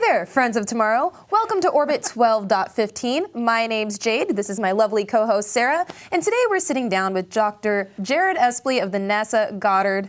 there, friends of tomorrow. Welcome to Orbit 12.15. My name's Jade. This is my lovely co-host Sarah, and today we're sitting down with Dr. Jared Espley of the NASA Goddard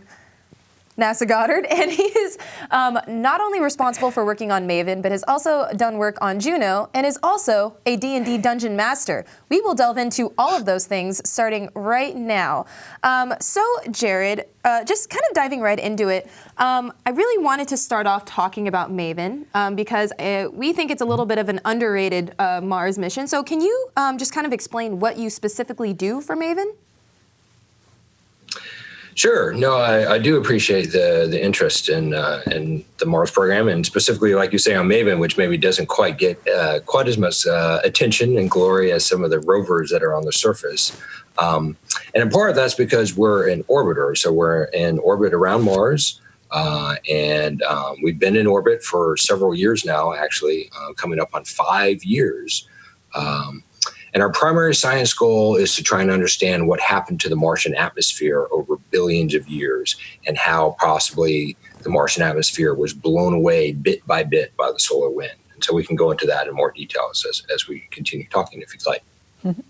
NASA Goddard, and he is um, not only responsible for working on Maven, but has also done work on Juno, and is also a D&D Dungeon Master. We will delve into all of those things starting right now. Um, so, Jared, uh, just kind of diving right into it, um, I really wanted to start off talking about Maven um, because uh, we think it's a little bit of an underrated uh, Mars mission. So, can you um, just kind of explain what you specifically do for Maven? Sure. No, I, I, do appreciate the the interest in uh, in the Mars program, and specifically, like you say, on Maven, which maybe doesn't quite get uh, quite as much uh, attention and glory as some of the rovers that are on the surface. Um, and in part, that's because we're an orbiter, so we're in orbit around Mars, uh, and um, we've been in orbit for several years now. Actually, uh, coming up on five years. Um, and our primary science goal is to try and understand what happened to the Martian atmosphere over billions of years and how possibly the Martian atmosphere was blown away bit by bit by the solar wind. And so we can go into that in more details as, as we continue talking, if you'd like.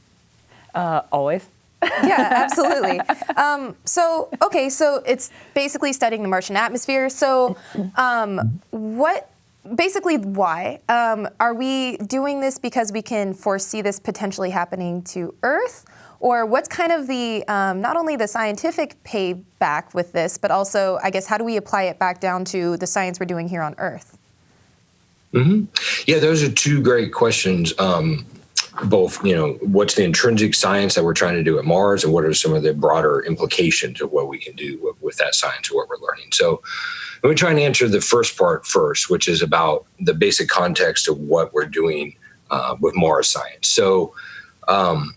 Uh, always. yeah, absolutely. Um, so, okay, so it's basically studying the Martian atmosphere. So, um, what basically why? Um, are we doing this because we can foresee this potentially happening to earth? Or what's kind of the um, not only the scientific payback with this but also i guess how do we apply it back down to the science we're doing here on earth? Mm-hmm. yeah those are two great questions. Um, both you know what's the intrinsic science that we're trying to do at mars and what are some of the broader implications of what we can do with, with that science or what we're learning so let me try and answer the first part first, which is about the basic context of what we're doing uh, with Mars science. So, um,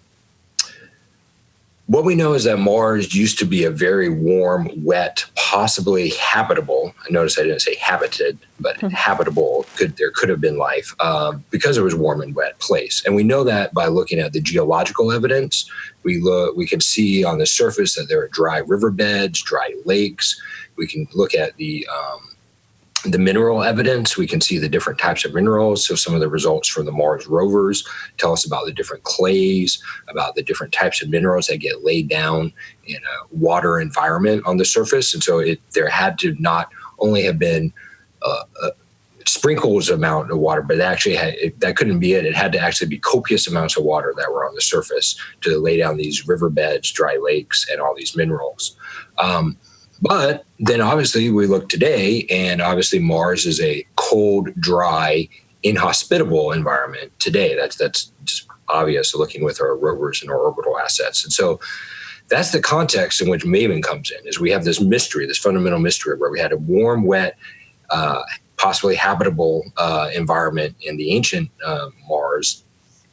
what we know is that Mars used to be a very warm, wet, possibly habitable. I notice I didn't say habited, but mm-hmm. habitable. Could there could have been life uh, because it was warm and wet place, and we know that by looking at the geological evidence. We look, we can see on the surface that there are dry riverbeds, dry lakes we can look at the um, the mineral evidence. We can see the different types of minerals. So some of the results from the Mars rovers tell us about the different clays, about the different types of minerals that get laid down in a water environment on the surface. And so it, there had to not only have been uh, uh, sprinkles amount of water, but actually had, it, that couldn't be it. It had to actually be copious amounts of water that were on the surface to lay down these riverbeds, dry lakes, and all these minerals. Um, but then obviously we look today, and obviously Mars is a cold, dry, inhospitable environment today. That's that's just obvious looking with our rovers and our orbital assets. And so that's the context in which Maven comes in. Is we have this mystery, this fundamental mystery, where we had a warm, wet, uh, possibly habitable uh, environment in the ancient uh, Mars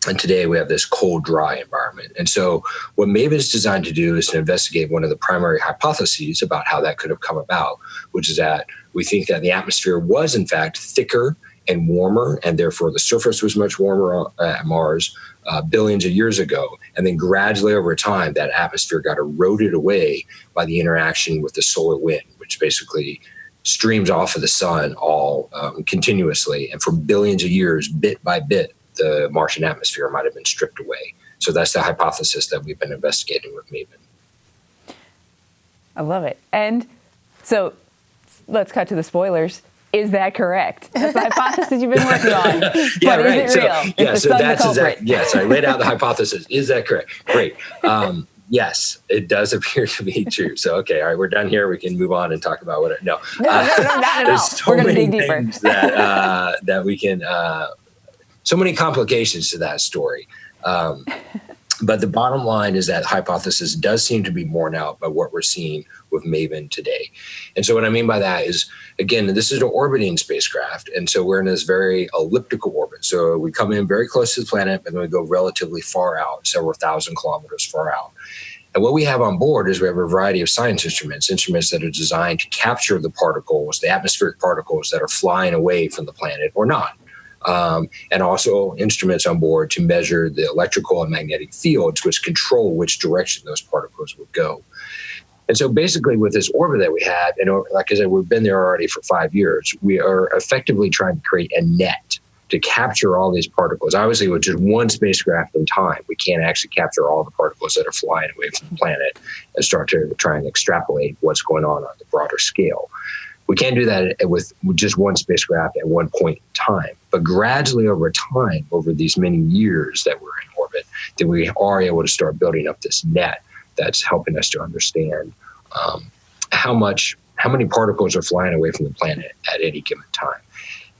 and today we have this cold, dry environment. And so, what Maven is designed to do is to investigate one of the primary hypotheses about how that could have come about, which is that we think that the atmosphere was, in fact, thicker and warmer, and therefore the surface was much warmer at Mars uh, billions of years ago. And then gradually over time, that atmosphere got eroded away by the interaction with the solar wind, which basically streams off of the sun all um, continuously. And for billions of years, bit by bit, the Martian atmosphere might have been stripped away. So that's the hypothesis that we've been investigating with Maven. I love it. And so let's cut to the spoilers. Is that correct? That's the hypothesis you've been working on. yeah, but right. is it real? So, yeah, so that's exactly, yes, I laid out the hypothesis. Is that correct? Great. Um, yes, it does appear to be true. So, okay, all right, we're done here. We can move on and talk about what it, no. No, uh, no, no, not at all. So we're going to dig deeper. that, uh, that we can uh, so many complications to that story. Um, but the bottom line is that hypothesis does seem to be borne out by what we're seeing with Maven today. And so, what I mean by that is, again, this is an orbiting spacecraft. And so, we're in this very elliptical orbit. So, we come in very close to the planet, and then we go relatively far out, several thousand kilometers far out. And what we have on board is we have a variety of science instruments, instruments that are designed to capture the particles, the atmospheric particles that are flying away from the planet or not um, and also instruments on board to measure the electrical and magnetic fields, which control which direction those particles would go. And so basically, with this orbit that we have, and like I said, we've been there already for five years, we are effectively trying to create a net to capture all these particles. Obviously, with just one spacecraft in time, we can't actually capture all the particles that are flying away from the planet and start to try and extrapolate what's going on on the broader scale. We can't do that with just one spacecraft at one point in time. But gradually over time, over these many years that we're in orbit, then we are able to start building up this net that's helping us to understand um, how much, how many particles are flying away from the planet at any given time.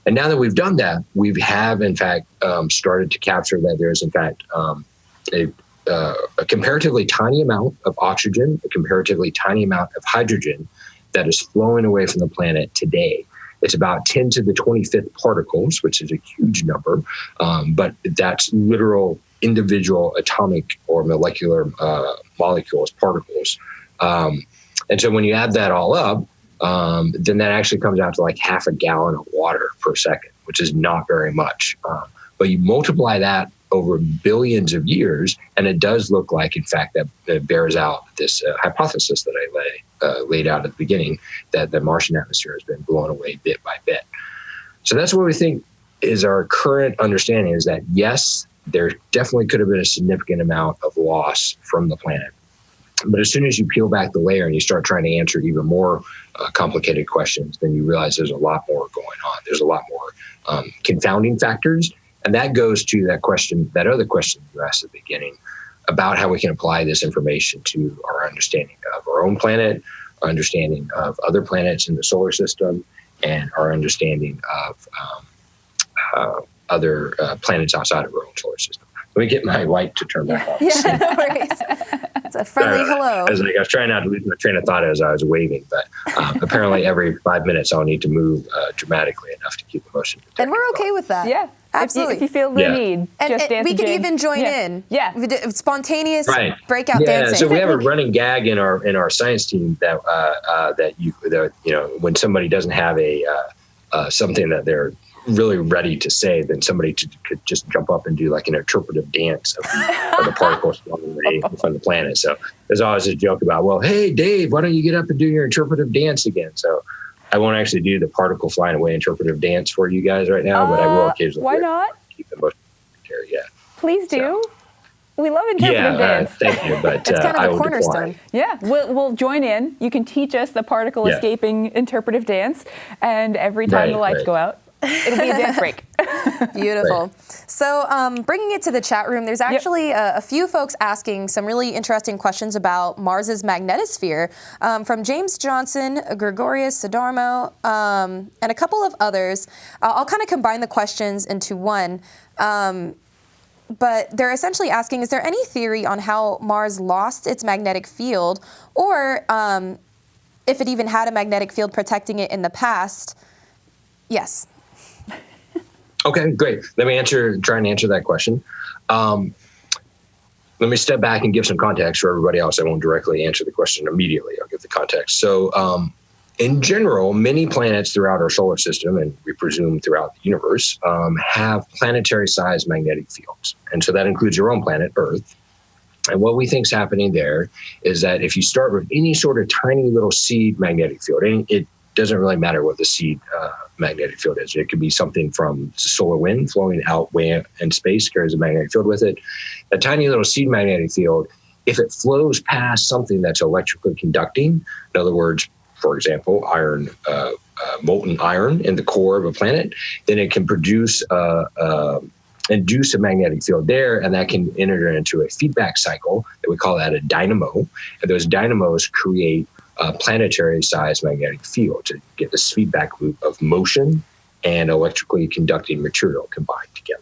And now that we've done that, we have in fact um, started to capture that there is in fact um, a, uh, a, comparatively tiny amount of oxygen, a comparatively tiny amount of hydrogen that is flowing away from the planet today. It's about 10 to the 25th particles, which is a huge number, um, but that's literal individual atomic or molecular uh, molecules, particles. Um, and so when you add that all up, um, then that actually comes out to like half a gallon of water per second, which is not very much. Um, but you multiply that over billions of years, and it does look like, in fact, that, that bears out this uh, hypothesis that I lay, uh, laid out at the beginning that the Martian atmosphere has been blown away bit by bit. So that's what we think is our current understanding is that yes, there definitely could have been a significant amount of loss from the planet. But as soon as you peel back the layer and you start trying to answer even more uh, complicated questions, then you realize there's a lot more going on. There's a lot more um, confounding factors. And that goes to that question, that other question you asked at the beginning about how we can apply this information to our understanding of our own planet, our understanding of other planets in the solar system, and our understanding of um, uh, other uh, planets outside of our own solar system. Let me get my light to turn back on. Yeah, no worries. It's a friendly uh, hello. I was, like, I was trying not to lose my train of thought as I was waving, but um, apparently every five minutes I'll need to move uh, dramatically enough to keep the motion. And we're okay with that. Yeah. Absolutely. If you, if you feel the yeah. need, and, just and we could even join yeah. in. Yeah. Spontaneous right. breakout yeah. dancing. So we have a running gag in our in our science team that uh, uh, that you that, you know when somebody doesn't have a uh, uh something that they're really ready to say, then somebody to, could just jump up and do like an interpretive dance of the, of the particles away from the planet. So there's always a joke about, well, hey, Dave, why don't you get up and do your interpretive dance again? So I won't actually do the particle flying away interpretive dance for you guys right now, uh, but I will uh, occasionally. Why not? Keep the motion Yeah. Please do. So, we love interpretive yeah, dance. Uh, thank you, but it's kind uh, of a cornerstone. Yeah, we'll, we'll join in. You can teach us the particle yeah. escaping interpretive dance, and every time right, the lights right. go out, It'll be a dance break. Beautiful. So, um, bringing it to the chat room, there's actually yep. a, a, few folks asking some really interesting questions about Mars's magnetosphere um, from James Johnson, Gregorius Sadarmo, um, and a couple of others. Uh, I'll kind of combine the questions into one. Um, but they're essentially asking Is there any theory on how Mars lost its magnetic field, or um, if it even had a magnetic field protecting it in the past? Yes. Okay, great. Let me answer, try and answer that question. Um, let me step back and give some context for everybody else. I won't directly answer the question immediately. I'll give the context. So, um, in general, many planets throughout our solar system, and we presume throughout the universe, um, have planetary sized magnetic fields. And so that includes your own planet, Earth. And what we think is happening there is that if you start with any sort of tiny little seed magnetic field, and it doesn't really matter what the seed uh, magnetic field is. It could be something from solar wind flowing out way in space, carries a magnetic field with it. A tiny little seed magnetic field, if it flows past something that's electrically conducting, in other words, for example, iron, uh, uh, molten iron in the core of a planet, then it can produce uh, uh, induce a magnetic field there, and that can enter into a feedback cycle that we call that a dynamo. And those dynamos create a planetary sized magnetic field to get this feedback loop of motion and electrically conducting material combined together.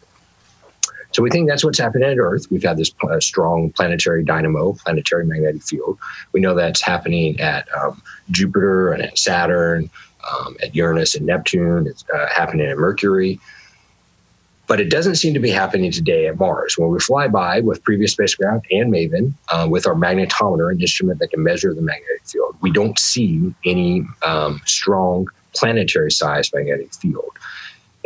So we think that's what's happening at Earth. We've had this uh, strong planetary dynamo, planetary magnetic field. We know that's happening at um, Jupiter and at Saturn, um, at Uranus and Neptune. It's uh, happening at Mercury. But it doesn't seem to be happening today at Mars. When we fly by with previous spacecraft and MAVEN uh, with our magnetometer, an instrument that can measure the magnetic field, we don't see any um, strong planetary sized magnetic field.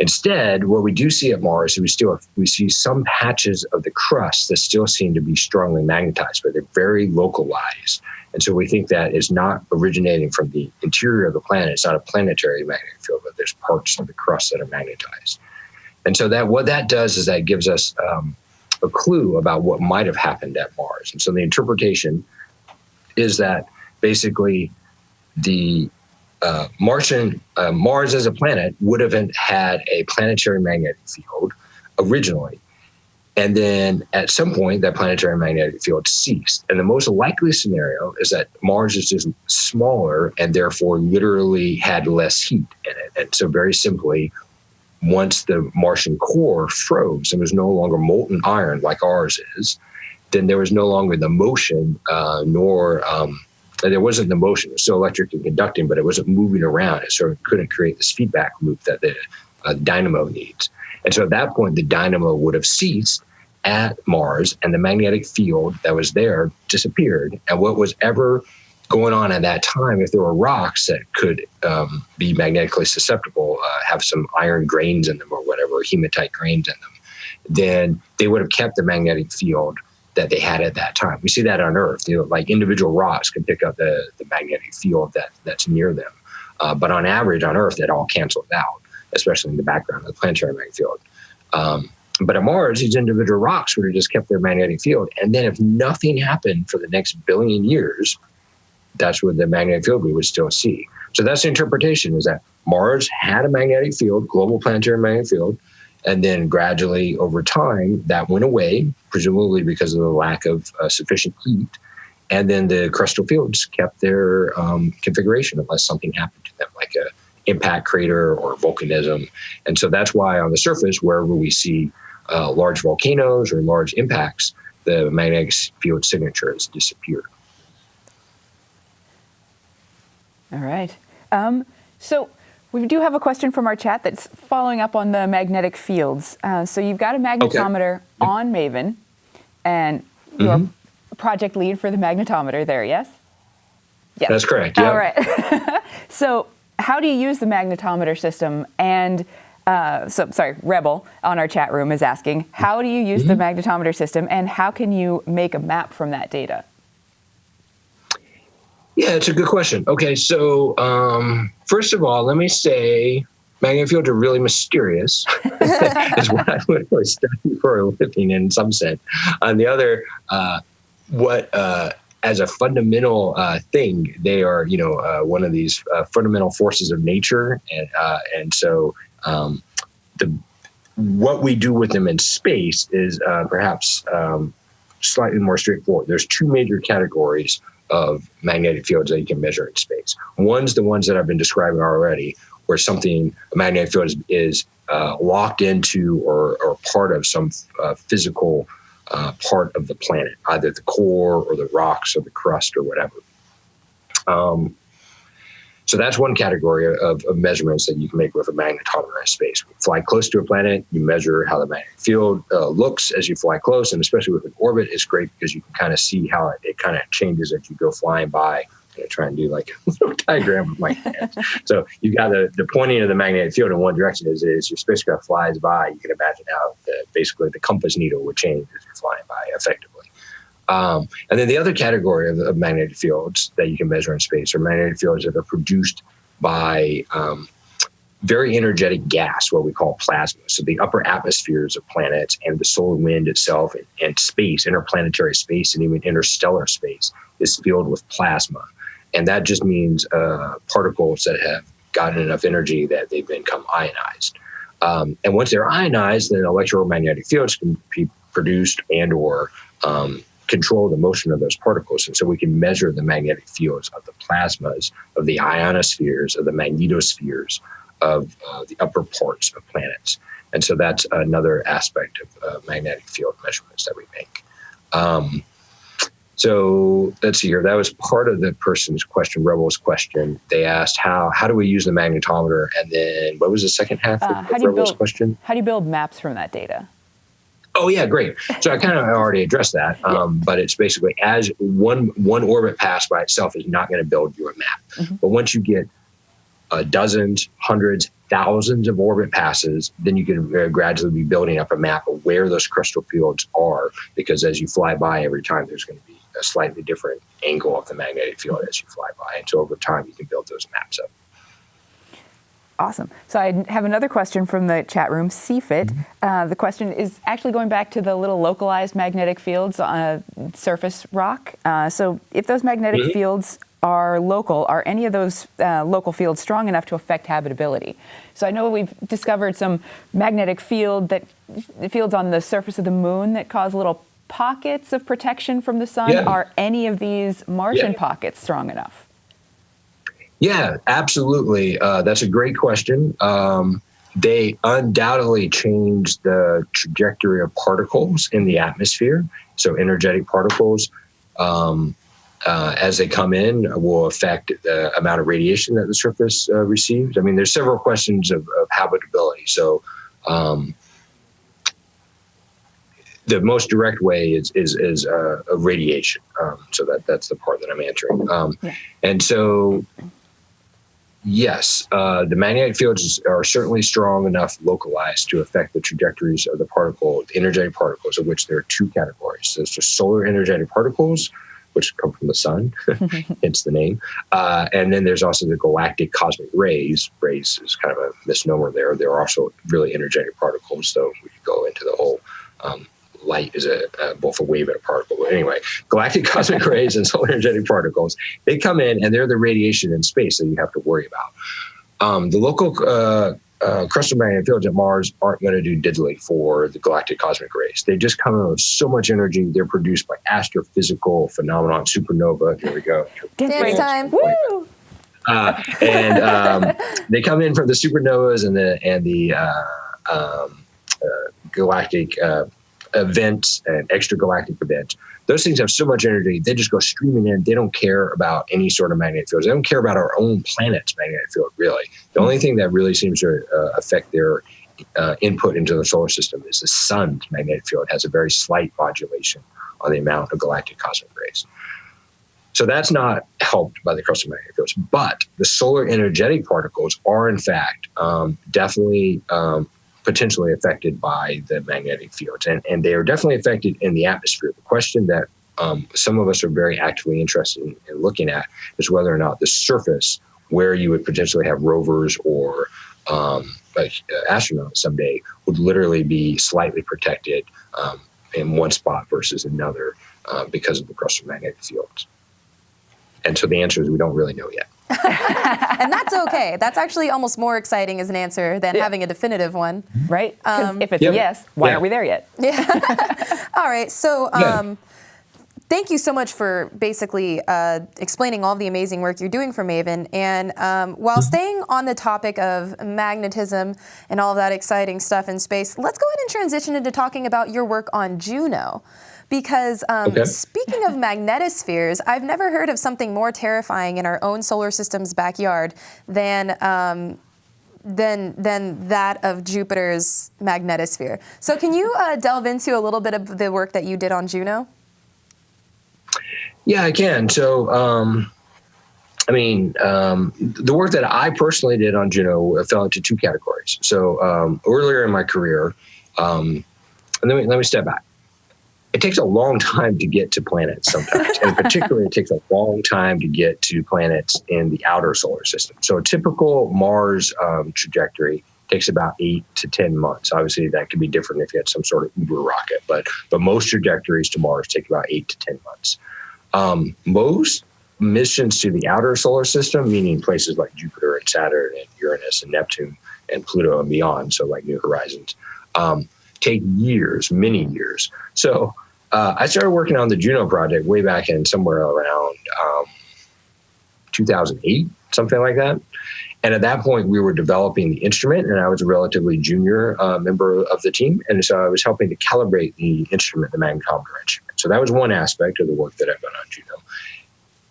Instead, what we do see at Mars is we still we see some patches of the crust that still seem to be strongly magnetized, but they're very localized. And so we think that is not originating from the interior of the planet. It's not a planetary magnetic field, but there's parts of the crust that are magnetized. And so that what that does is that gives us um, a clue about what might have happened at Mars. And so the interpretation is that basically the uh, Martian uh, Mars as a planet would have had a planetary magnetic field originally, and then at some point that planetary magnetic field ceased. And the most likely scenario is that Mars is just smaller and therefore literally had less heat in it. And so very simply, once the Martian core froze and was no longer molten iron like ours is, then there was no longer the motion uh, nor um, there wasn't the motion. It was still electric and conducting, but it wasn't moving around. It sort of couldn't create this feedback loop that the uh, dynamo needs. And so at that point, the dynamo would have ceased at Mars, and the magnetic field that was there disappeared. And what was ever going on at that time, if there were rocks that could um, be magnetically susceptible, uh, have some iron grains in them or whatever, hematite grains in them, then they would have kept the magnetic field that they had at that time. We see that on Earth. You know, like individual rocks can pick up the, the magnetic field that that's near them, uh, but on average on Earth it all cancels out, especially in the background of the planetary magnetic field. Um, but on Mars, these individual rocks would have just kept their magnetic field, and then if nothing happened for the next billion years, that's what the magnetic field we would still see. So that's the interpretation: is that Mars had a magnetic field, global planetary magnetic field and then gradually over time, that went away, presumably because of the lack of uh, sufficient heat. And then the crustal fields kept their um, configuration unless something happened to them, like a impact crater or volcanism. And so that's why on the surface, wherever we see uh, large volcanoes or large impacts, the magnetic field signature has disappeared. All right. Um, so we do have a question from our chat that's following up on the magnetic fields. Uh, so you've got a magnetometer okay. on Maven, and you're mm-hmm. project lead for the magnetometer there, yes? Yes. That's correct. Yeah. All right. so how do you use the magnetometer system? And uh, so, sorry, Rebel on our chat room is asking, how do you use mm-hmm. the magnetometer system, and how can you make a map from that data? Yeah, it's a good question. Okay, so um, first of all, let me say magnetic fields are really mysterious. is what I would really study for a living in some sense. On the other, uh, what uh, as a fundamental uh, thing, they are you know uh, one of these uh, fundamental forces of nature, and uh, and so um, the what we do with them in space is perhaps um, slightly more straightforward. There's two major categories of magnetic fields that you can measure in space. One's the ones that I've been describing already, where something, a magnetic field is, is uh, locked into or, or part of some uh, physical uh, part of the planet, either the core or the rocks or the crust or whatever. Um, so that's one category of, of, measurements that you can make with a magnetometer in space. You fly close to a planet, you measure how the magnetic field uh, looks as you fly close, and especially with an orbit, it's great because you can kind of see how it, it kind of changes as you go flying by. I'm to try and do like a little diagram with my hands. so you got the, the pointing of the magnetic field in one direction is, is your spacecraft flies by. You can imagine how the, basically the compass needle would change as you're flying by effectively. Um, and then the other category of, of, magnetic fields that you can measure in space are magnetic fields that are produced by um, very energetic gas, what we call plasma. So the upper atmospheres of planets and the solar wind itself and, and space, interplanetary space, and even interstellar space is filled with plasma. And that just means uh, particles that have gotten enough energy that they've become ionized. Um, and once they're ionized, then electromagnetic fields can be produced and or um, control the motion of those particles. And so we can measure the magnetic fields of the plasmas, of the ionospheres, of the magnetospheres of uh, the upper parts of planets. And so that's another aspect of uh, magnetic field measurements that we make. Um, so let's see here. That was part of the person's question, Rebel's question. They asked how how do we use the magnetometer, and then what was the second half uh, of, of Rebel's build, question? How do you build maps from that data? Oh yeah, great. So I kind of already addressed that, um, but it's basically as one one orbit pass by itself is not going to build you a map. Mm-hmm. But once you get uh, dozens, hundreds, thousands of orbit passes, then you can very gradually be building up a map of where those crustal fields are. Because as you fly by every time, there's going to be a slightly different angle of the magnetic field as you fly by. And so over time, you can build those maps up. Awesome. So I have another question from the chat room, CFIT. Mm-hmm. Uh, the question is actually going back to the little localized magnetic fields on a surface rock. Uh, so if those magnetic mm-hmm. fields are local, are any of those uh, local fields strong enough to affect habitability? So I know we've discovered some magnetic field that fields on the surface of the moon that cause little pockets of protection from the sun. Yeah. Are any of these Martian yeah. pockets strong enough? Yeah, absolutely. Uh, that's a great question. Um, they undoubtedly change the trajectory of particles in the atmosphere. So, energetic particles, um, uh, as they come in, will affect the amount of radiation that the surface uh, receives. I mean, there's several questions of, of habitability. So, um, the most direct way is is, is uh, radiation. Um, so that that's the part that I'm answering. Um, yeah. And so yes, uh, the magnetic fields are certainly strong enough localized to affect the trajectories of the particle, the energetic particles, of which there are two categories. There's just solar energetic particles, which come from the sun, hence the name. Uh, and then there's also the galactic cosmic rays. Rays is kind of a misnomer there. They're also really energetic particles, so we could go into the whole um, light is a, a, both a wave and a particle. But anyway, galactic cosmic rays and solar energetic particles, they come in and they're the radiation in space that you have to worry about. Um, the local uh, uh, crustal magnetic fields at Mars aren't going to do diddly for the galactic cosmic rays. They just come in with so much energy. They're produced by astrophysical phenomenon, supernova. Here we go. Dance time. Woo! Uh, and um, they come in from the supernovas and the and the uh, um, uh, galactic uh, events and extragalactic events. Those things have so much energy, they just go streaming in. They don't care about any sort of magnetic fields. They don't care about our own planet's magnetic field, really. The only thing that really seems to uh, affect their uh, input into the solar system is the sun's magnetic field it has a very slight modulation on the amount of galactic cosmic rays. So that's not helped by the crustal magnetic fields. But the solar energetic particles are, in fact, um, definitely um, potentially affected by the magnetic fields. And, and they are definitely affected in the atmosphere. The question that um, some of us are very actively interested in, in, looking at is whether or not the surface where you would potentially have rovers or um, uh, astronauts someday would literally be slightly protected um, in one spot versus another uh, because of the crustal magnetic fields. And so the answer is we don't really know yet. and that's okay. That's actually almost more exciting as an answer than yeah. having a definitive one. Right? Um, if it's yeah. yes, why yeah. aren't we there yet? Yeah. All right. So, um, thank you so much for basically uh, explaining all the amazing work you're doing for Maven. And um, while mm-hmm. staying on the topic of magnetism and all of that exciting stuff in space, let's go ahead and transition into talking about your work on Juno because um, okay. speaking of magnetospheres, I've never heard of something more terrifying in our own solar system's backyard than um, than than that of Jupiter's magnetosphere. So, can you uh, delve into a little bit of the work that you did on Juno? Yeah, I can. So. Um, I mean, um, the work that I personally did on Juno fell into two categories. So um, earlier in my career, um, and let me let me step back it takes a long time to get to planets sometimes. and particularly, it takes a long time to get to planets in the outer solar system. So a typical Mars um, trajectory takes about eight to 10 months. Obviously, that could be different if you had some sort of Uber rocket, but, but most trajectories to Mars take about eight to 10 months. Um, most missions to the outer solar system, meaning places like Jupiter and Saturn and Uranus and Neptune and Pluto and beyond, so like New Horizons, um, take years, many years. So uh, I started working on the Juno project way back in somewhere around um, 2008, something like that. And at that point, we were developing the instrument, and I was a relatively junior uh, member of the team. And so I was helping to calibrate the instrument, the magnetometer instrument. So that was one aspect of the work that I've done on Juno.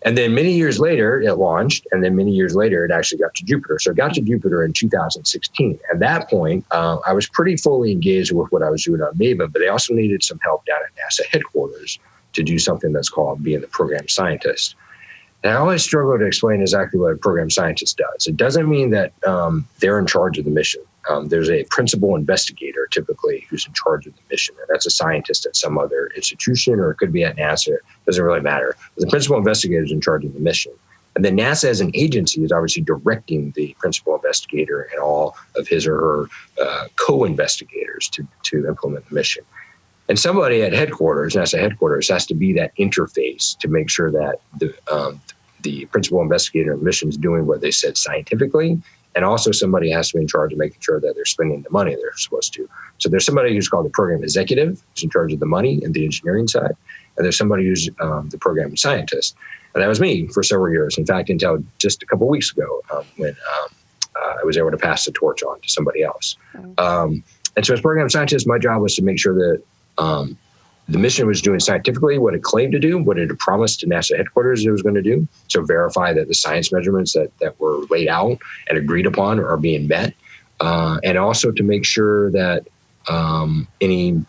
And then many years later, it launched. And then many years later, it actually got to Jupiter. So it got to Jupiter in 2016. At that point, uh, I was pretty fully engaged with what I was doing on Maven, but they also needed some help down at NASA headquarters to do something that's called being the program scientist. And I always struggle to explain exactly what a program scientist does. It doesn't mean that um, they're in charge of the mission. Um, there's a principal investigator typically who's in charge of the mission. And that's a scientist at some other institution or it could be at NASA. It doesn't really matter. But the principal investigator is in charge of the mission. And then NASA as an agency is obviously directing the principal investigator and all of his or her uh, co-investigators to, to implement the mission. And somebody at headquarters, NASA headquarters, has to be that interface to make sure that the, um, the principal investigator of the mission is doing what they said scientifically. And also somebody has to be in charge of making sure that they're spending the money they're supposed to. So there's somebody who's called the program executive, who's in charge of the money and the engineering side. And there's somebody who's um, the program scientist. And that was me for several years. In fact, until just a couple weeks ago um, when um, uh, I was able to pass the torch on to somebody else. Um, and so, as program scientist, my job was to make sure that um, the mission was doing scientifically what it claimed to do, what it had promised to NASA headquarters it was going to do. So, verify that the science measurements that, that were laid out and agreed upon are being met. Uh, and also to make sure that um, any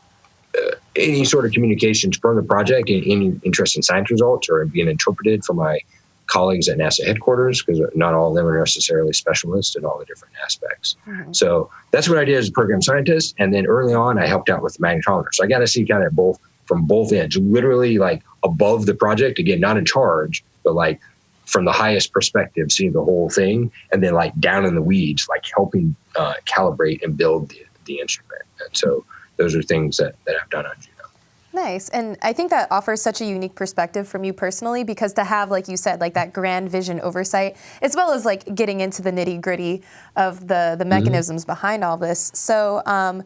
any sort of communications from the project any interest in science results are being interpreted from my colleagues at NASA headquarters because not all of them are necessarily specialists in all the different aspects. Mm-hmm. So that's what I did as a program scientist. And then early on, I helped out with the magnetometer. So I got to see kind of both from both ends, literally like above the project, again, not in charge, but like from the highest perspective, seeing the whole thing, and then like down in the weeds, like helping uh, calibrate and build the, the instrument. And so those are things that, that I've done on Juno. Nice. And I think that offers such a unique perspective from you personally because to have, like you said, like that grand vision oversight, as well as like getting into the nitty gritty of the, the mm-hmm. mechanisms mm-hmm. behind all this. So, um,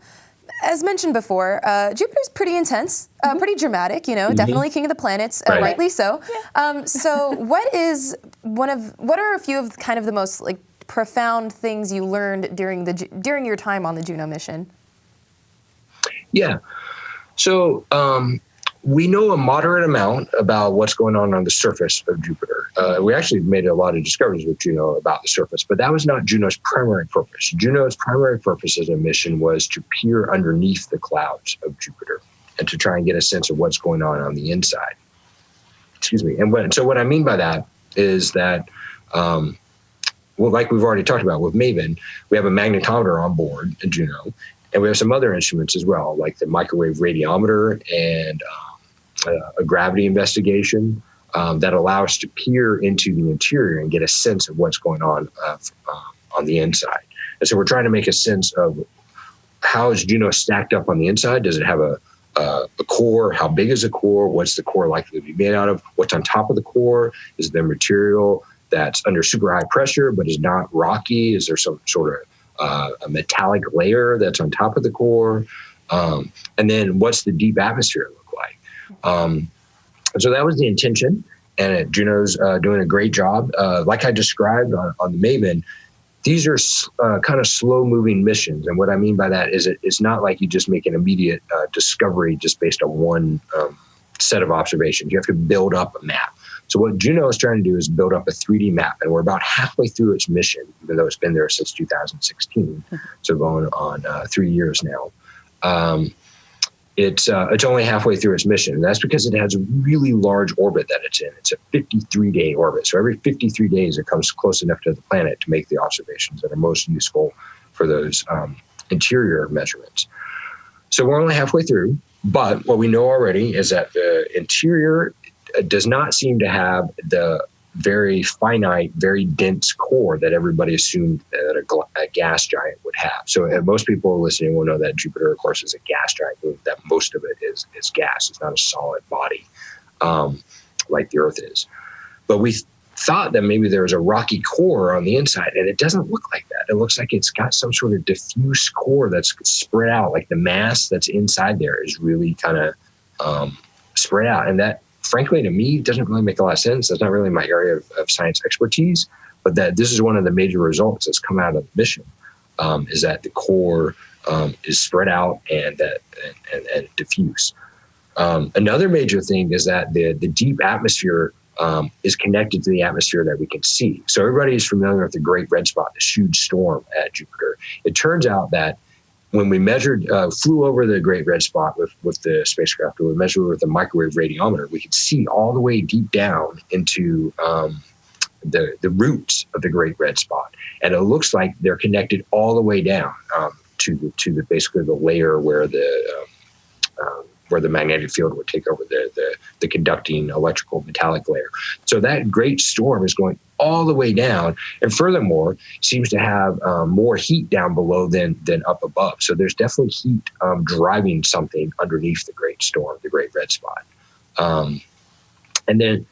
as mentioned before, uh, Jupiter's pretty intense, uh, mm-hmm. pretty dramatic, you know, mm-hmm. definitely king of the planets, uh, right. rightly so. Yeah. Um, so, what is one of, what are a few of kind of the most like profound things you learned during the during your time on the Juno mission? Yeah. So um, we know a moderate amount about what's going on on the surface of Jupiter. Uh, we actually made a lot of discoveries with Juno about the surface, but that was not Juno's primary purpose. Juno's primary purpose as a mission was to peer underneath the clouds of Jupiter and to try and get a sense of what's going on on the inside. Excuse me. And what, so what I mean by that is that, um, well, like we've already talked about with MAVEN, we have a magnetometer on board Juno, and we have some other instruments as well, like the microwave radiometer and um, a gravity investigation um, that allow us to peer into the interior and get a sense of what's going on uh, uh, on the inside. And so we're trying to make a sense of how is Juno stacked up on the inside? Does it have a, uh, a core? How big is the core? What's the core likely to be made out of? What's on top of the core? Is there material that's under super high pressure but is not rocky? Is there some sort of uh, a metallic layer that's on top of the core, um, and then what's the deep atmosphere look like? Um, so that was the intention, and Juno's uh, doing a great job. Uh, like I described on, on the MAVEN, these are uh, kind of slow moving missions. And what I mean by that is it, it's not like you just make an immediate uh, discovery just based on one um, set of observations. You have to build up a map. So what Juno is trying to do is build up a 3D map, and we're about halfway through its mission, even though it's been there since 2016. Mm-hmm. So going on uh, three years now. Um, it's uh, it's only halfway through its mission, and that's because it has a really large orbit that it's in. It's a 53 day orbit, so every 53 days it comes close enough to the planet to make the observations that are most useful for those um, interior measurements. So we're only halfway through, but what we know already is that the interior does not seem to have the very finite, very dense core that everybody assumed that a, a gas giant would have. So most people listening will know that Jupiter, of course, is a gas giant. That most of it is is gas. It's not a solid body um, like the Earth is. But we thought that maybe there was a rocky core on the inside, and it doesn't look like that. It looks like it's got some sort of diffuse core that's spread out. Like the mass that's inside there is really kind of um, spread out, and that frankly, to me, doesn't really make a lot of sense. That's not really my area of, of science expertise, but that this is one of the major results that's come out of the mission um, is that the core um, is spread out and that and, and, and diffuse. Um, another major thing is that the the deep atmosphere um, is connected to the atmosphere that we can see. So everybody is familiar with the Great Red Spot, this huge storm at Jupiter. It turns out that when we measured, uh, flew over the Great Red Spot with, with the spacecraft, or we measured with a microwave radiometer, we could see all the way deep down into um, the the roots of the Great Red Spot, and it looks like they're connected all the way down um, to the to the basically the layer where the um, um, where the magnetic field would take over the, the, the conducting electrical metallic layer. So that great storm is going all the way down, and furthermore seems to have um, more heat down below than than up above. So there's definitely heat um, driving something underneath the great storm, the Great Red Spot. Um, and then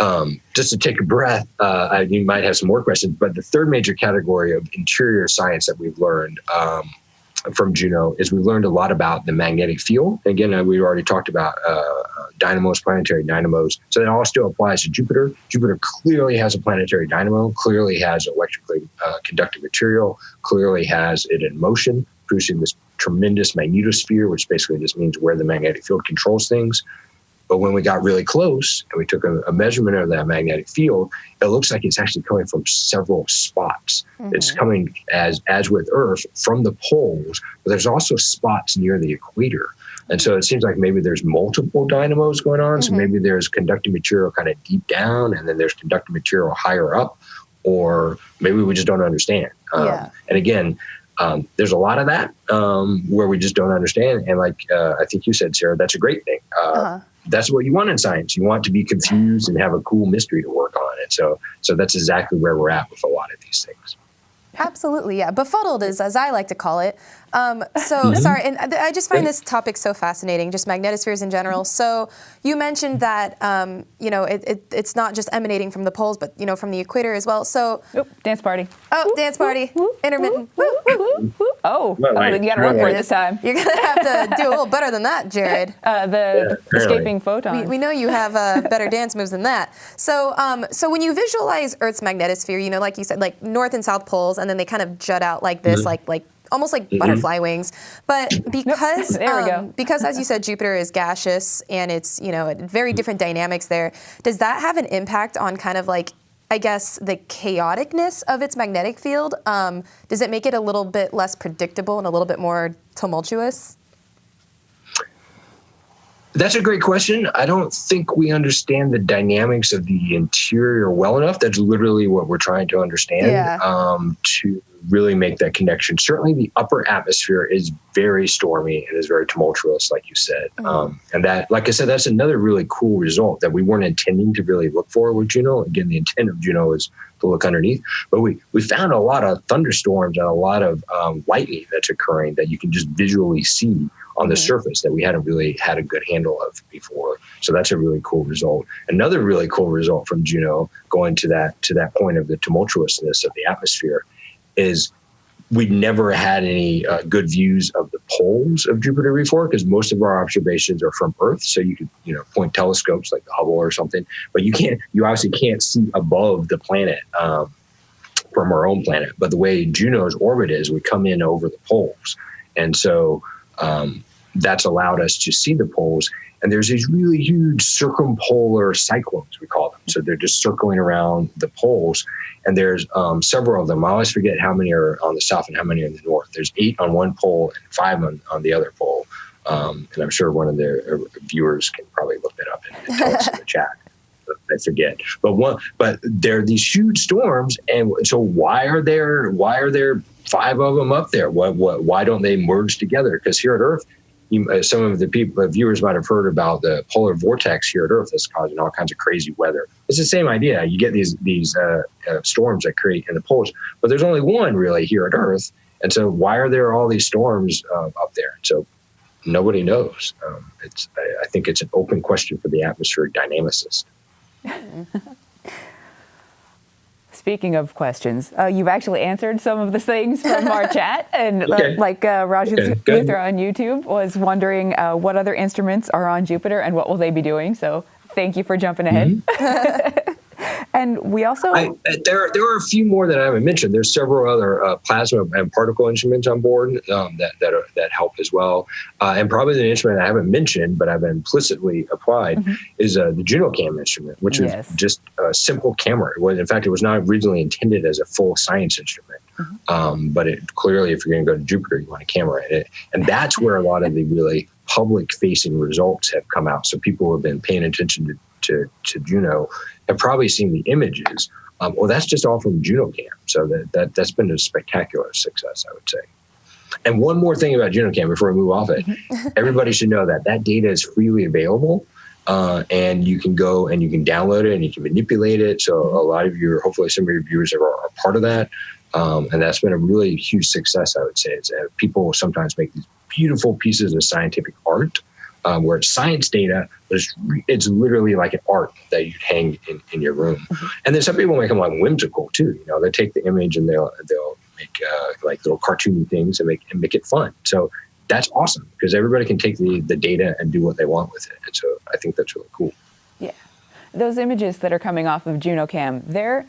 um, just to take a breath, uh, you might have some more questions, but the third major category of interior science that we've learned um, from Juno is we learned a lot about the magnetic field. Again, uh, we already talked about uh, dynamos, planetary dynamos. So that all still applies to Jupiter. Jupiter clearly has a planetary dynamo, clearly has electrically uh, conductive material, clearly has it in motion, producing this tremendous magnetosphere, which basically just means where the magnetic field controls things. But when we got really close and we took a, a, measurement of that magnetic field, it looks like it's actually coming from several spots. Mm-hmm. It's coming as as with Earth from the poles, but there's also spots near the equator. And so it seems like maybe there's multiple dynamos going on. Mm-hmm. So maybe there's conducting material kind of deep down, and then there's conducting material higher up, or maybe we just don't understand. Um, yeah. And again, um, there's a lot of that um, where we just don't understand. And like uh, I think you said, Sarah, that's a great thing. Uh, uh-huh that's what you want in science. You want to be confused and have a cool mystery to work on. And so, so that's exactly where we're at with a lot of these things. Absolutely, yeah. Befuddled is, as I like to call it. Um, so mm-hmm. sorry, and I just find this topic so fascinating, just magnetospheres in general. So you mentioned that um, you know it, it, it's not just emanating from the poles, but you know from the equator as well. So Oop, dance party. Oh, dance party, intermittent. Oh, well, oh, you got to run for it this time. You're gonna have to do a little better than that, Jared. Uh, the yeah, escaping photon. We, we, know you have uh, better dance moves than that. So, um, so when you visualize Earth's magnetosphere, you know, like you said, like north and south poles, and then they kind of jut out like this, mm-hmm. like like almost like mm-hmm. butterfly wings. But because there we um, go. because as you said, Jupiter is gaseous and it's you know very different dynamics there. Does that have an impact on kind of like I guess the chaoticness of its magnetic field? Um, does it make it a little bit less predictable and a little bit more tumultuous? That's a great question. I don't think we understand the dynamics of the interior well enough. That's literally what we're trying to understand yeah. um, to really make that connection. Certainly, the upper atmosphere is very stormy and is very tumultuous, like you said. Mm-hmm. Um, and that, like I said, that's another really cool result that we weren't intending to really look for with Juno. Again, the intent of Juno is to look underneath, but we we found a lot of thunderstorms and a lot of um, lightning that's occurring that you can just visually see on the mm-hmm. surface that we hadn't really had a good handle of before. So that's a really cool result. Another really cool result from Juno, going to that to that point of the tumultuousness of the atmosphere, is we never had any uh, good views of the poles of Jupiter before because most of our observations are from Earth. So you could, you know, point telescopes like the Hubble or something, but you can't, you obviously can't see above the planet um, from our own planet. But the way Juno's orbit is, we come in over the poles. And so um, that's allowed us to see the poles. And there's these really huge circumpolar cyclones, we call them. So they're just circling around the poles and there's um, several of them. I always forget how many are on the south and how many are in the north. There's eight on one pole and five on, on the other pole. Um, and I'm sure one of the uh, viewers can probably look that up and, and tell us in the chat. I forget, but one, but there are these huge storms, and so why are there why are there five of them up there? What what why don't they merge together? Because here at Earth, you, uh, some of the people, uh, viewers might have heard about the polar vortex here at Earth that's causing all kinds of crazy weather. It's the same idea. You get these these uh, uh, storms that create in the poles, but there's only one really here at Earth. And so, why are there all these storms uh, up there? So, nobody knows. Um, it's I, I think it's an open question for the atmospheric dynamicist. Speaking of questions, uh, you've actually answered some of the things from our chat. And uh, okay. uh, like uh, Raju okay. Luther on YouTube was wondering uh, what other instruments are on Jupiter and what will they be doing. So thank you for jumping ahead. Mm-hmm. And we also I, there there are a few more that I haven't mentioned. There's several other uh, plasma and particle instruments on board um, that that are, that help as well. Uh, and probably the instrument I haven't mentioned, but I've implicitly applied, mm-hmm. is uh, the JunoCam instrument, which yes. is just a simple camera. It was, in fact, it was not originally intended as a full science instrument. Mm-hmm. Um, but it clearly, if you're going to go to Jupiter, you want a camera in it, and that's where a lot of the really public-facing results have come out. So people have been paying attention to to, to Juno have probably seen the images Um, well, that's just all from JunoCam. So that, that, that's been a spectacular success, I would say. And one more thing about JunoCam before we move off it, everybody should know that that data is freely available. Uh, and you can go and you can download it and you can manipulate it. So a lot of your, hopefully some of your viewers are, are part of that. Um, and that's been a really huge success, I would say. It's, uh, people sometimes make these beautiful pieces of scientific art um, where it's science data, but it's, it's literally like an art that you'd hang in, in your room. Mm-hmm. And then some people make them like whimsical too. You know, they take the image and they'll they'll make uh, like little cartoony things and make and make it fun. So that's awesome because everybody can take the the data and do what they want with it. And so I think that's really cool. Yeah, those images that are coming off of JunoCam, they're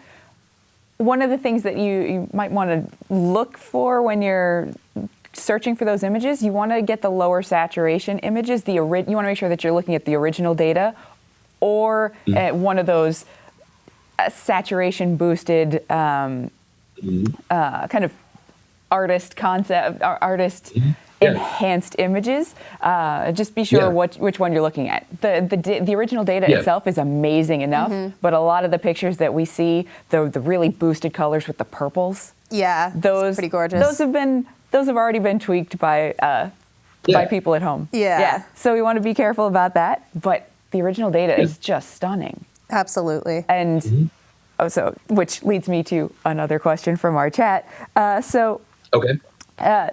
one of the things that you, you might want to look for when you're searching for those images, you want to get the lower saturation images. The ori- you want to make sure that you're looking at the original data or mm. one of those uh, saturation boosted um, mm. uh, kind of artist concept, artist mm. yeah. enhanced images. Uh, just be sure yeah. what, which one you're looking at. The, the, the original data yeah. itself is amazing enough, mm-hmm. but a lot of the pictures that we see, the, the really boosted colors with the purples, yeah, those pretty gorgeous. Those have been those have already been tweaked by uh, yeah. by people at home. Yeah. Yeah. So we want to be careful about that. But the original data yeah. is just stunning. Absolutely. And mm-hmm. oh, so which leads me to another question from our chat. Uh, so okay. Uh,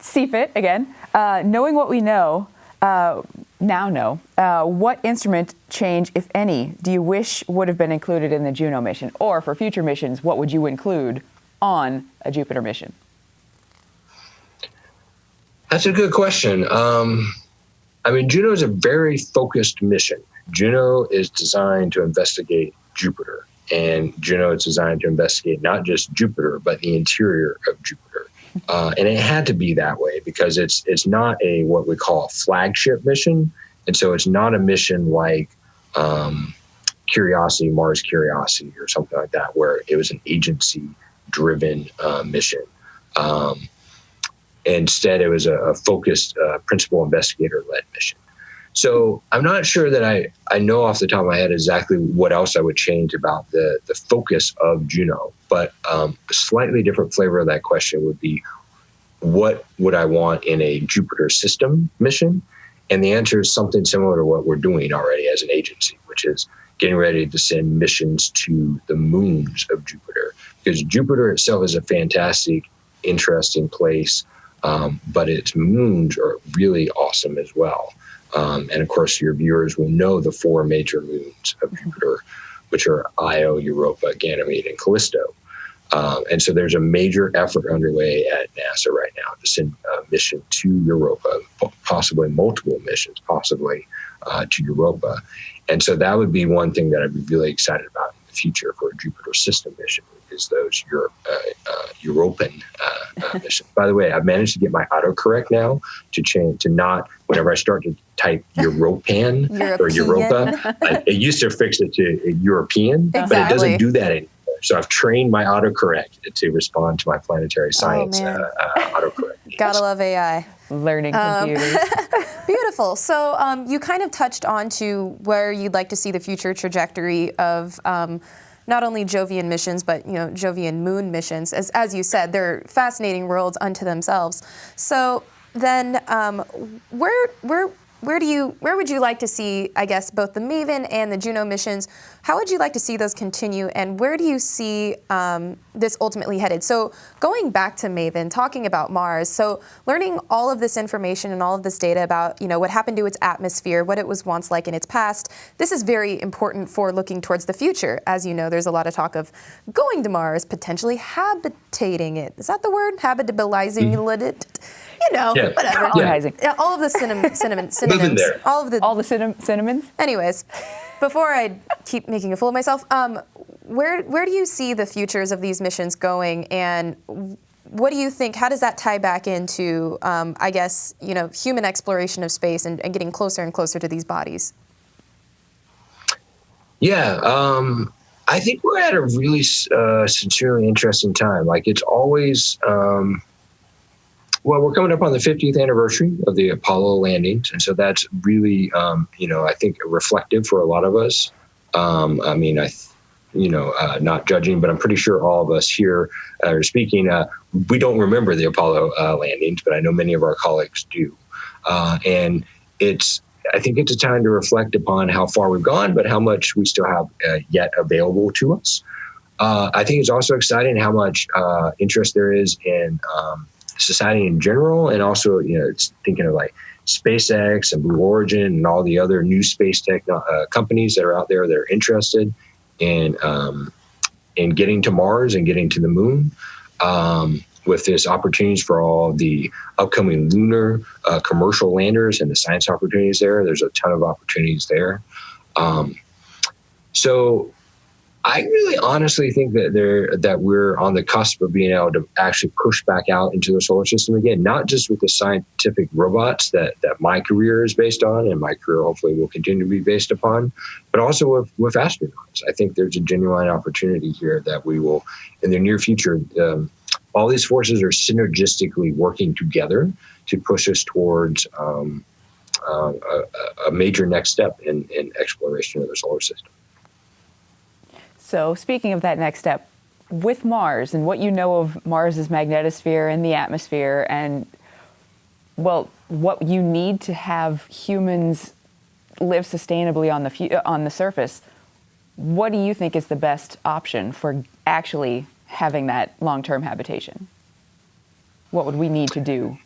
CFIT again. Uh, knowing what we know. Uh, now know, uh, what instrument change, if any, do you wish would have been included in the Juno mission? Or for future missions, what would you include on a Jupiter mission? That's a good question. Um, I mean, Juno is a very focused mission. Juno is designed to investigate Jupiter, and Juno is designed to investigate not just Jupiter, but the interior of Jupiter. Uh, and it had to be that way because it's it's not a what we call a flagship mission, and so it's not a mission like um, Curiosity, Mars Curiosity, or something like that, where it was an agency-driven uh, mission. Um, Instead, it was a, a focused uh, principal investigator led mission. So I'm not sure that I, I know off the top of my head exactly what else I would change about the, the focus of Juno, but um, a slightly different flavor of that question would be what would I want in a Jupiter system mission? And the answer is something similar to what we're doing already as an agency, which is getting ready to send missions to the moons of Jupiter. Because Jupiter itself is a fantastic, interesting place um, but its moons are really awesome as well. Um, and of course, your viewers will know the four major moons of Jupiter, which are Io, Europa, Ganymede, and Callisto. Um, and so there's a major effort underway at NASA right now to send a mission to Europa, possibly multiple missions, possibly uh, to Europa. And so that would be one thing that I'd be really excited about the future for a Jupiter system mission is those Europe, uh, uh, European uh, uh missions. By the way, I've managed to get my autocorrect now to change to not whenever I start to type Europan or Europa. I, it used to fix it to European, exactly. but it doesn't do that anymore. So I've trained my autocorrect to respond to my planetary oh, science oh, uh, autocorrect. Gotta love AI. Learning um, computers. Um, beautiful. So um, you kind of touched on to where you'd like to see the future trajectory of um, not only Jovian missions, but you know Jovian moon missions. As as you said, they're fascinating worlds unto themselves. So then, um, where where where do you where would you like to see i guess both the maven and the juno missions? How would you like to see those continue and where do you see um, this ultimately headed? So going back to maven talking about mars so learning all of this information and all of this data about you know what happened to its atmosphere what it was once like in its past this is very important for looking towards the future. As you know there's a lot of talk of going to mars potentially habitating it. Is that the word? Habitabilizing mm. it you know, yeah. whatever. Colonizing. Yeah, all of the cinnamon, cinnamon, cinnamons, all of the all the cinnam- cinnamons. Anyways, before I keep making a fool of myself, um, where where do you see the futures of these missions going, and what do you think? How does that tie back into, um, I guess, you know, human exploration of space and, and, getting closer and closer to these bodies? Yeah, um, I think we're at a really uh, sincerely interesting time. Like it's always. Um, well, we're coming up on the 50th anniversary of the Apollo landings, and so that's really, um, you know, I think reflective for a lot of us. Um, I mean, I, you know, uh, not judging, but I'm pretty sure all of us here are speaking. Uh, we don't remember the Apollo uh, landings, but I know many of our colleagues do. Uh, and it's, I think it's a time to reflect upon how far we've gone, but how much we still have uh, yet available to us. I think it's also exciting how much interest there is in um, society in general, and also, you know, it's thinking of like SpaceX and Blue Origin and all the other new space tech companies that are out there that are interested in um, in getting to Mars and getting to the moon. Um, with this opportunities for all the upcoming lunar uh, commercial landers and the science opportunities there, there's a ton of opportunities there. Um, so I really honestly think that there that we're on the cusp of being able to actually push back out into the solar system again, not just with the scientific robots that that my career is based on, and my career hopefully will continue to be based upon, but also with with astronauts. I think there's a genuine opportunity here that we will, in the near future, um, all these forces are synergistically working together to push us towards. Um, uh, a, a major next step in, in exploration of the solar system. So speaking of that next step, with Mars and what you know of Mars's magnetosphere and the atmosphere and, well, what you need to have humans live sustainably on the, on the surface, what do you think is the best option for actually having that long-term habitation? What would we need to do?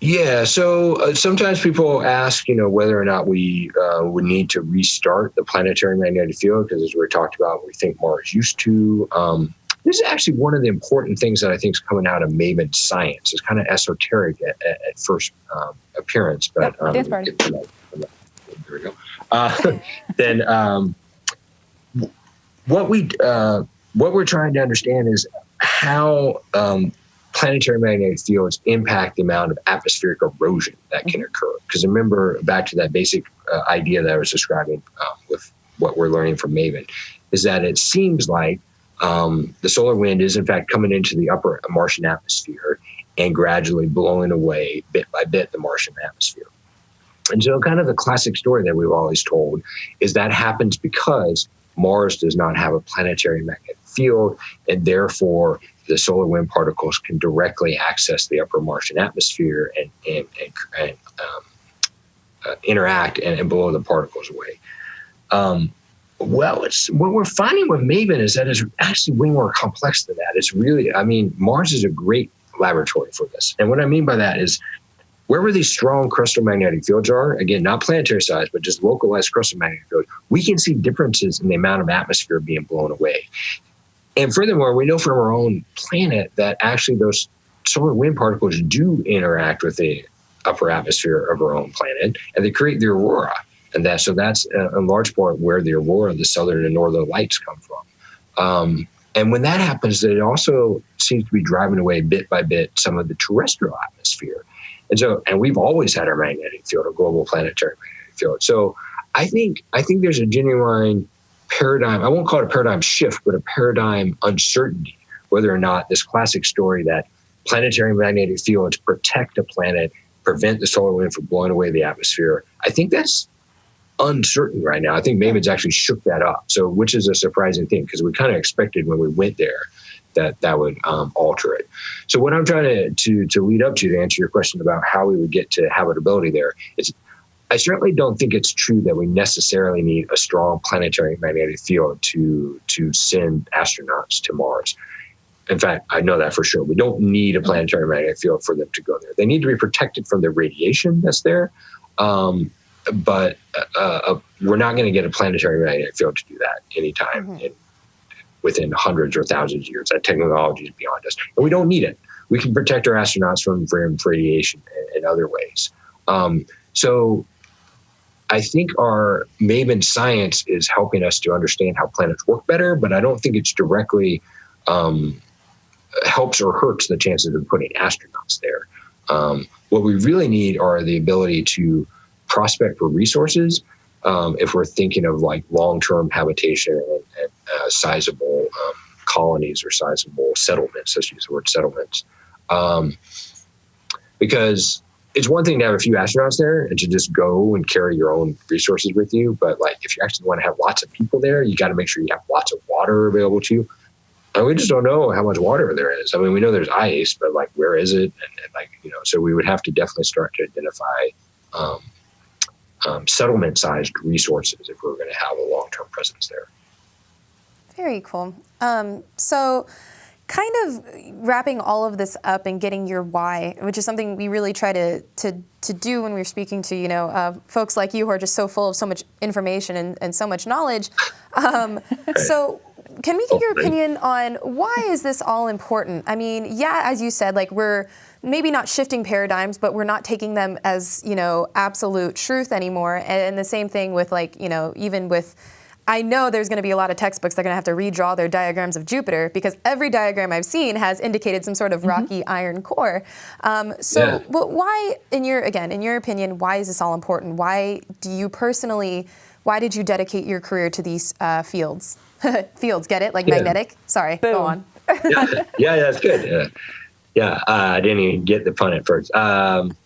Yeah, so uh, sometimes people ask, you know, whether or not we uh, would need to restart the planetary magnetic field because, as we talked about, we think Mars used to. Um, this is actually one of the important things that I think is coming out of Maven science. It's kind of esoteric at, at, at first um, appearance, but um, dance party. It, there we go. Uh, then um, what we uh, what we're trying to understand is how um, planetary magnetic fields impact the amount of atmospheric erosion that can occur. Because remember, back to that basic uh, idea that I was describing um, with what we're learning from Maven, is that it seems like um, the solar wind is in fact coming into the upper Martian atmosphere and gradually blowing away bit by bit the Martian atmosphere. And so, kind of the classic story that we've always told is that happens because Mars does not have a planetary magnetic field, and therefore the solar wind particles can directly access the upper Martian atmosphere and, and, and, and um, uh, interact and, and, blow the particles away. Um, well, it's what we're finding with Maven is that it's actually way more complex than that. It's really, I mean, Mars is a great laboratory for this. And what I mean by that is wherever these strong crustal magnetic fields are, again, not planetary size, but just localized crustal magnetic fields, we can see differences in the amount of atmosphere being blown away. And furthermore, we know from our own planet that actually those solar wind particles do interact with the upper atmosphere of our own planet and they create the aurora. And that so that's in large part where the aurora, the southern and northern lights come from. Um, and when that happens, it also seems to be driving away bit by bit some of the terrestrial atmosphere. And so, and we've always had our magnetic field, a global planetary magnetic field. So I think I think there's a genuine paradigm, I won't call it a paradigm shift, but a paradigm uncertainty, whether or not this classic story that planetary magnetic fields protect a planet, prevent the solar wind from blowing away the atmosphere. I think that's uncertain right now. I think Maven's actually shook that up. So, which is a surprising thing because we kind of expected when we went there that that would um, alter it. So, what I'm trying to, to to lead up to to answer your question about how we would get to habitability there is I certainly don't think it's true that we necessarily need a strong planetary magnetic field to to send astronauts to Mars. In fact, I know that for sure. We don't need a planetary magnetic field for them to go there. They need to be protected from the radiation that's there, um, but uh, uh, we're not going to get a planetary magnetic field to do that anytime mm-hmm. in, within hundreds or thousands of years. That technology is beyond us, and we don't need it. We can protect our astronauts from, from radiation in, in other ways. Um, so I think our Maven science is helping us to understand how planets work better, but I don't think it's directly um, helps or hurts the chances of putting astronauts there. Um, what we really need are the ability to prospect for resources um, if we're thinking of like long-term habitation and, and uh, sizable um, colonies or sizable settlements. Let's use the word settlements, um, because it's one thing to have a few astronauts there and to just go and carry your own resources with you. But like, if you actually want to have lots of people there, you got to make sure you have lots of water available to you. And we just don't know how much water there is. I mean, we know there's ice, but like, where is it? And, and like, you know, so we would have to definitely start to identify um, um, settlement-sized resources if we we're going to have a long-term presence there. Very cool. Um, so kind of wrapping all of this up and getting your why, which is something we really try to to, to do when we're speaking to you know uh, folks like you who are just so full of so much information and, and so much knowledge. Um, so. Can we get your opinion on why is this all important? I mean, yeah, as you said, like we're maybe not shifting paradigms, but we're not taking them as you know absolute truth anymore. And the same thing with like you know even with I know there's going to be a lot of textbooks that are going to have to redraw their diagrams of Jupiter because every diagram I've seen has indicated some sort of mm-hmm. rocky mm -hmm. iron core. Um, so, yeah. why, in your again, in your opinion, why is this all important? Why do you personally? Why did you dedicate your career to these uh, fields? fields, get it? Like yeah. magnetic? Sorry, Boom. go on. yeah, yeah, that's good. Yeah, yeah uh, I didn't even get the pun at first. Um,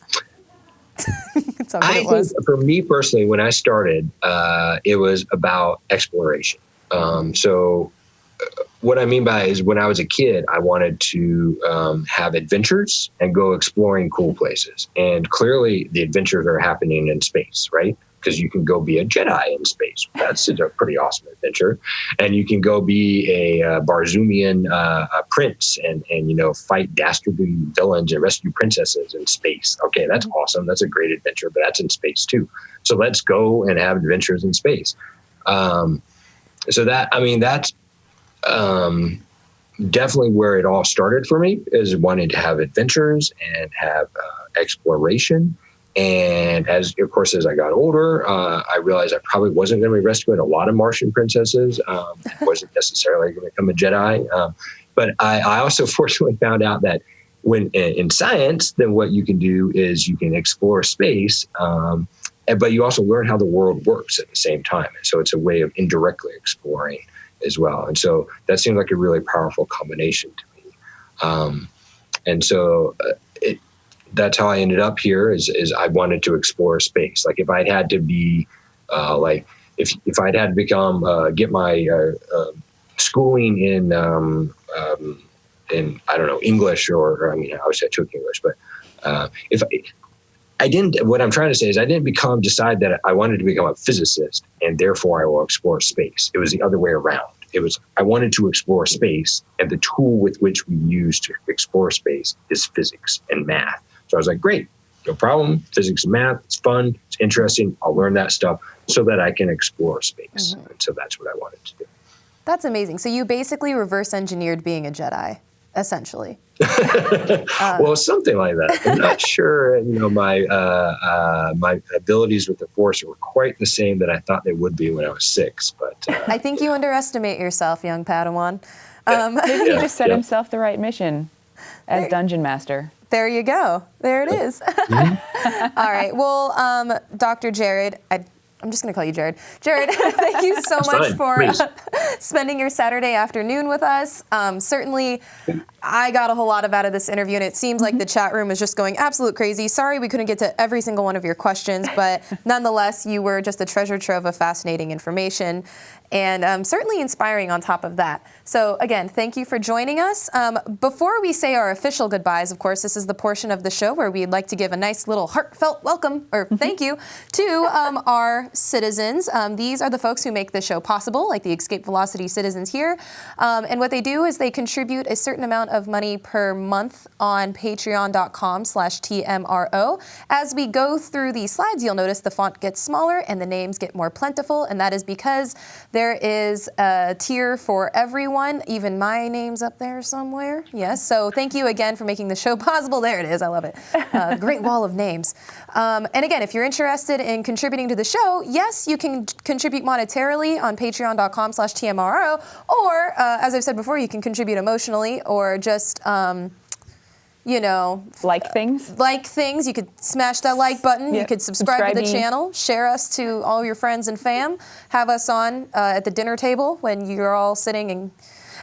I think for me personally, when I started, uh, it was about exploration. Um, so, uh, what I mean by is when I was a kid, I wanted to um, have adventures and go exploring cool places. And clearly, the adventures are happening in space, right? Because you can go be a Jedi in space. That's a pretty awesome adventure. And you can go be a uh, Barsoomian uh, a prince and, and, you know, fight dastardly villains and rescue princesses in space. Okay, that's awesome. That's a great adventure, but that's in space too. So let's go and have adventures in space. Um, so that, I mean, that's um, definitely where it all started for me is wanting to have adventures and have uh, exploration and as of course, as I got older, uh, I realized I probably wasn't going to be rescuing a lot of Martian princesses. Um, wasn't necessarily going to become a Jedi. Um, but I, I, also fortunately found out that when in science, then what you can do is you can explore space, um, but you also learn how the world works at the same time. And so it's a way of indirectly exploring as well. And so that seemed like a really powerful combination to me. Um, and so uh, that's how I ended up here. Is is I wanted to explore space. Like if I'd had to be, uh, like if if I'd had to become uh, get my uh, uh schooling in um, um, in I don't know English or, or I mean I was I took English, but uh, if I, I didn't, what I'm trying to say is I didn't become decide that I wanted to become a physicist and therefore I will explore space. It was the other way around. It was I wanted to explore space, and the tool with which we use to explore space is physics and math. So I was like, great, no problem. Physics and math, it's fun, it's interesting. I'll learn that stuff so that I can explore space. Mm-hmm. And so that's what I wanted to do. That's amazing. So you basically reverse engineered being a Jedi, essentially. uh, well, something like that. I'm not sure. You know, my uh, uh, my abilities with the Force were quite the same that I thought they would be when I was six. But uh, I think you underestimate yourself, young Padawan. Um, Maybe he just set yeah. himself the right mission as dungeon master. There you go. There it is. Mm-hmm. All right. Well, um, Dr. Jared, I, am just going to call you Jared. Jared, thank you so much fine. for uh, spending your Saturday afternoon with us. Um, certainly, I got a whole lot of out of this interview, and it seems like the chat room is just going absolute crazy. Sorry we couldn't get to every single one of your questions, but nonetheless, you were just a treasure trove of fascinating information and um, certainly inspiring on top of that. So again, thank you for joining us. Um, before we say our official goodbyes, of course, this is the portion of the show where we'd like to give a nice little heartfelt welcome, or thank you, to um, our citizens. Um, these are the folks who make the show possible, like the Escape Velocity citizens here. Um, and what they do is they contribute a certain amount of money per month on patreon.com slash TMRO. As we go through these slides, you'll notice the font gets smaller and the names get more plentiful, and that is because there is a tier for everyone. Even my name's up there somewhere. Yes, so thank you again for making the show possible. There it is, I love it. Uh, great wall of names. Um, and again, if you're interested in contributing to the show, yes, you can contribute monetarily on patreon.com slash TMRO, or uh, as I've said before, you can contribute emotionally or just um, you know, like things. Like things. You could smash that like button. You could subscribe, subscribe, to the channel, share us to all your friends and fam, have us on uh, at the dinner table when you're all sitting and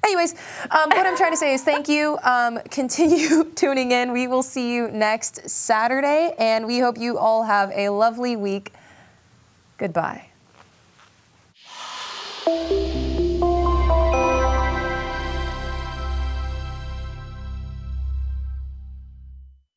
Anyways, um, what I'm trying to say is thank you. Um, continue tuning in. We will see you next Saturday, and we hope you all have a lovely week. Goodbye.